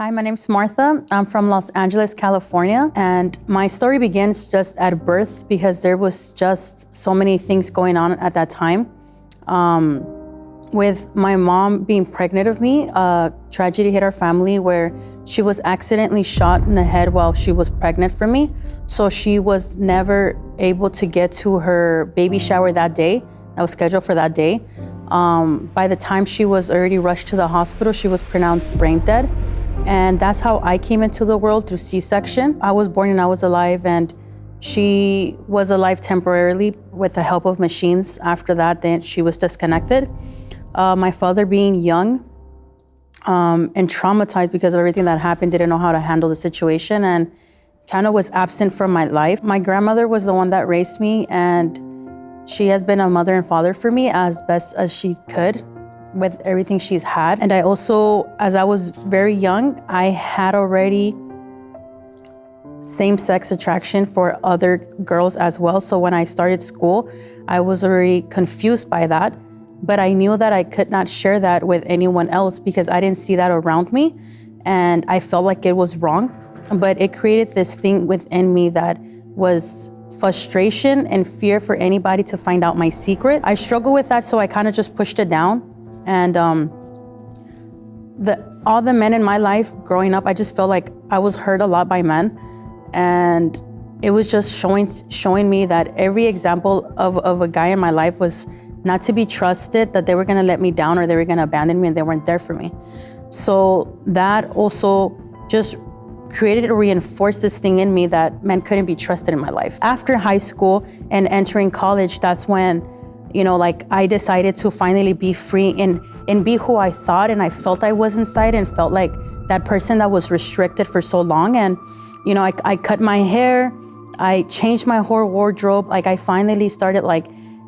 Hi, my name's Martha. I'm from Los Angeles, California, and my story begins just at birth because there was just so many things going on at that time. Um, with my mom being pregnant of me, a tragedy hit our family where she was accidentally shot in the head while she was pregnant for me. So she was never able to get to her baby shower that day. That was scheduled for that day. Um, by the time she was already rushed to the hospital, she was pronounced brain dead. And that's how I came into the world through C-section. I was born and I was alive and she was alive temporarily with the help of machines. After that, then she was disconnected. Uh, my father being young um, and traumatized because of everything that happened, didn't know how to handle the situation and kind of was absent from my life. My grandmother was the one that raised me and she has been a mother and father for me as best as she could with everything she's had. And I also, as I was very young, I had already same-sex attraction for other girls as well. So when I started school, I was already confused by that. But I knew that I could not share that with anyone else because I didn't see that around me. And I felt like it was wrong. But it created this thing within me that was frustration and fear for anybody to find out my secret. I struggled with that, so I kind of just pushed it down. And um, the, all the men in my life growing up, I just felt like I was hurt a lot by men. And it was just showing, showing me that every example of, of a guy in my life was not to be trusted, that they were gonna let me down or they were gonna abandon me and they weren't there for me. So that also just created or reinforced this thing in me that men couldn't be trusted in my life. After high school and entering college, that's when you know, like I decided to finally be free and, and be who I thought and I felt I was inside and felt like that person that was restricted for so long. And, you know, I, I cut my hair, I changed my whole wardrobe. Like I finally started like,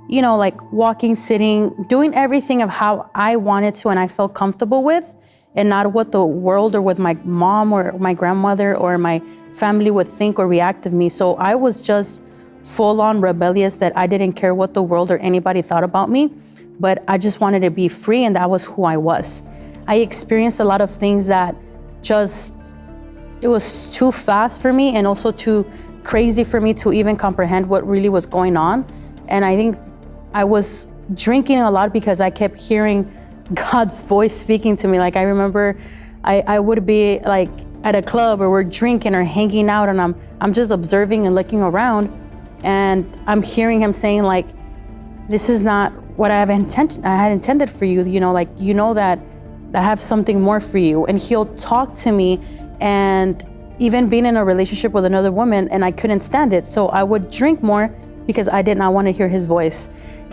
you know, like walking, sitting, doing everything of how I wanted to and I felt comfortable with and not what the world or what my mom or my grandmother or my family would think or react of me. So I was just full on rebellious that I didn't care what the world or anybody thought about me, but I just wanted to be free and that was who I was. I experienced a lot of things that just, it was too fast for me and also too crazy for me to even comprehend what really was going on. And I think I was drinking a lot because I kept hearing God's voice speaking to me. Like I remember I, I would be like at a club or we're drinking or hanging out and I'm, I'm just observing and looking around and I'm hearing him saying like, this is not what I have intention I had intended for you. You know, like you know that I have something more for you. And he'll talk to me and even being in a relationship with another woman and I couldn't stand it. So I would drink more because I did not want to hear his voice.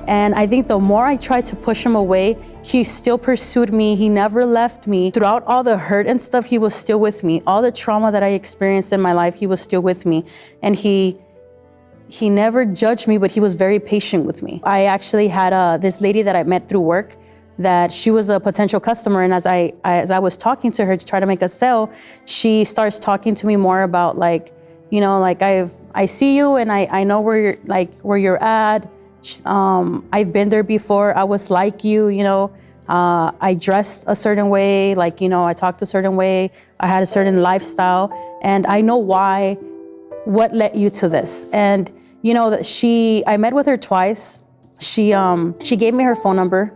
And I think the more I tried to push him away, he still pursued me. He never left me. Throughout all the hurt and stuff, he was still with me. All the trauma that I experienced in my life, he was still with me. And he he never judged me, but he was very patient with me. I actually had uh, this lady that I met through work that she was a potential customer. And as I, as I was talking to her to try to make a sale, she starts talking to me more about like, you know, like I've, I see you and I, I know where you're, like where you're at. Um, I've been there before. I was like you, you know, uh, I dressed a certain way, like, you know, I talked a certain way. I had a certain lifestyle and I know why what led you to this? And you know that she, I met with her twice. She, um, she gave me her phone number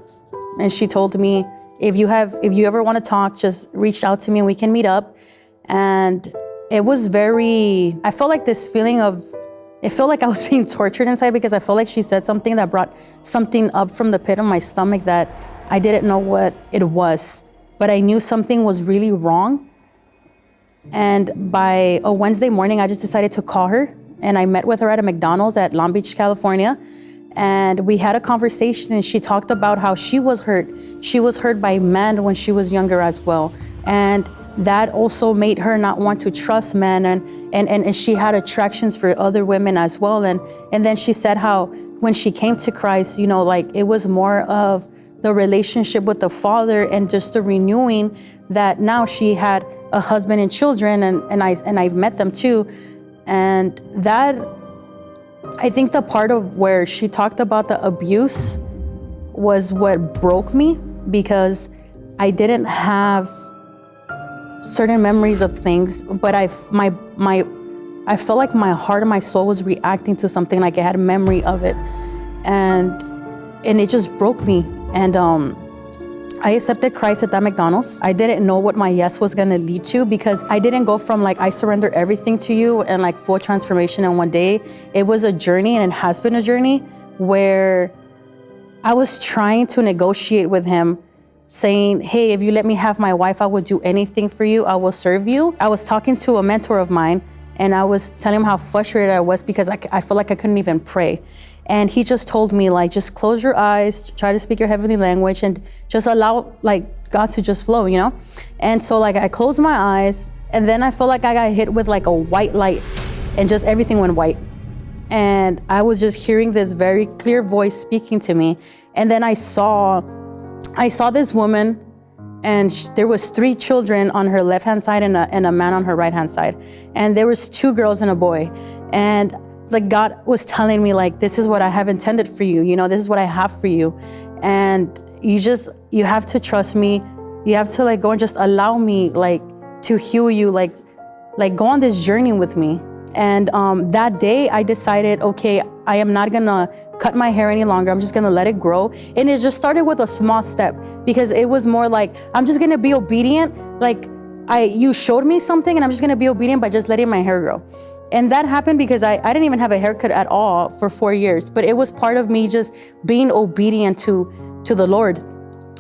and she told me, if you have, if you ever want to talk, just reach out to me and we can meet up. And it was very, I felt like this feeling of, it felt like I was being tortured inside because I felt like she said something that brought something up from the pit of my stomach that I didn't know what it was, but I knew something was really wrong. And by a Wednesday morning, I just decided to call her and I met with her at a McDonald's at Long Beach, California. And we had a conversation and she talked about how she was hurt. She was hurt by men when she was younger as well. And that also made her not want to trust men and, and, and, she had attractions for other women as well. And, and then she said how when she came to Christ, you know, like it was more of the relationship with the Father and just the renewing that now she had a husband and children and, and, I, and I've met them too. And that, I think the part of where she talked about the abuse was what broke me because I didn't have certain memories of things, but I my my I felt like my heart and my soul was reacting to something like I had a memory of it. And and it just broke me. And um I accepted Christ at that McDonald's. I didn't know what my yes was gonna lead to because I didn't go from like, I surrender everything to you and like full transformation in one day. It was a journey and it has been a journey where I was trying to negotiate with him saying, hey, if you let me have my wife, I will do anything for you. I will serve you. I was talking to a mentor of mine and I was telling him how frustrated I was because I, I felt like I couldn't even pray. And he just told me like, just close your eyes, try to speak your heavenly language and just allow like God to just flow, you know? And so like I closed my eyes and then I felt like I got hit with like a white light and just everything went white. And I was just hearing this very clear voice speaking to me. And then I saw, I saw this woman and there was three children on her left hand side and a, and a man on her right hand side and there was two girls and a boy and like god was telling me like this is what i have intended for you you know this is what i have for you and you just you have to trust me you have to like go and just allow me like to heal you like like go on this journey with me and um, that day I decided, okay, I am not gonna cut my hair any longer. I'm just gonna let it grow. And it just started with a small step because it was more like, I'm just gonna be obedient. Like I, you showed me something and I'm just gonna be obedient by just letting my hair grow. And that happened because I, I didn't even have a haircut at all for four years, but it was part of me just being obedient to, to the Lord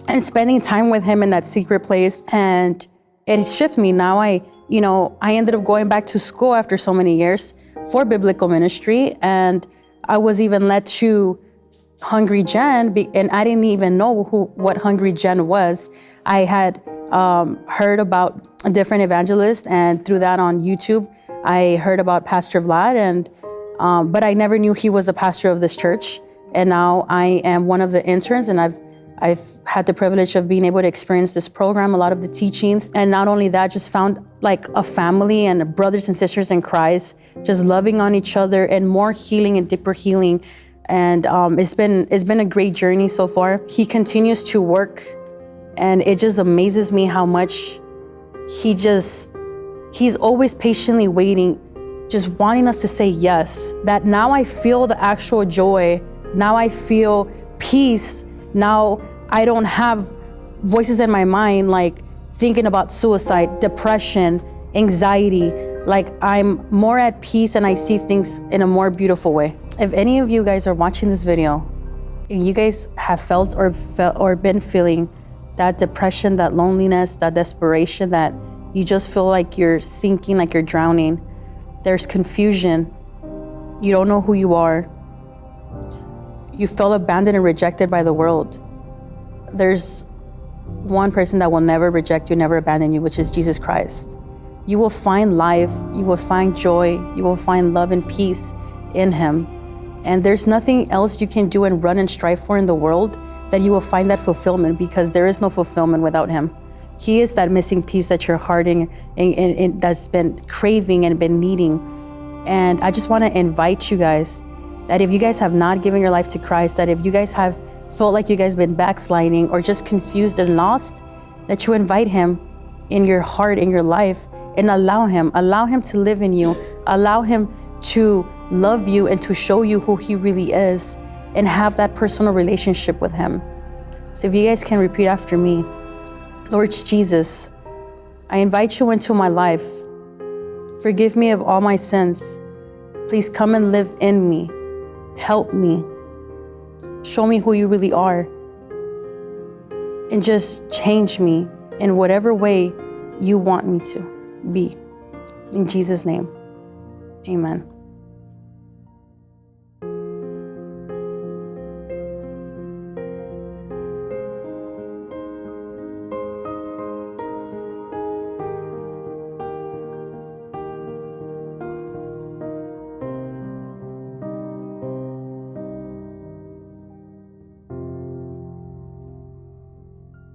and spending time with him in that secret place. And it shifted me. Now I, you know, I ended up going back to school after so many years for biblical ministry. And I was even led to Hungry Gen, and I didn't even know who what Hungry Gen was. I had um, heard about a different evangelist, and through that on YouTube, I heard about Pastor Vlad, and um, but I never knew he was a pastor of this church. And now I am one of the interns, and I've I've had the privilege of being able to experience this program, a lot of the teachings, and not only that, just found like a family and brothers and sisters in Christ, just loving on each other and more healing and deeper healing. And um, it's been it's been a great journey so far. He continues to work, and it just amazes me how much he just he's always patiently waiting, just wanting us to say yes. That now I feel the actual joy. Now I feel peace. Now I don't have voices in my mind like thinking about suicide, depression, anxiety. Like I'm more at peace and I see things in a more beautiful way. If any of you guys are watching this video you guys have felt or felt or been feeling that depression, that loneliness, that desperation, that you just feel like you're sinking, like you're drowning, there's confusion, you don't know who you are, you feel abandoned and rejected by the world there's one person that will never reject you, never abandon you, which is Jesus Christ. You will find life, you will find joy, you will find love and peace in Him. And there's nothing else you can do and run and strive for in the world that you will find that fulfillment because there is no fulfillment without Him. He is that missing piece that your heart and, and, and that's been craving and been needing. And I just want to invite you guys that if you guys have not given your life to Christ, that if you guys have felt like you guys been backsliding or just confused and lost, that you invite him in your heart, in your life, and allow him, allow him to live in you, allow him to love you and to show you who he really is and have that personal relationship with him. So if you guys can repeat after me, Lord Jesus, I invite you into my life. Forgive me of all my sins. Please come and live in me. Help me. Show me who you really are. And just change me in whatever way you want me to be. In Jesus' name, amen.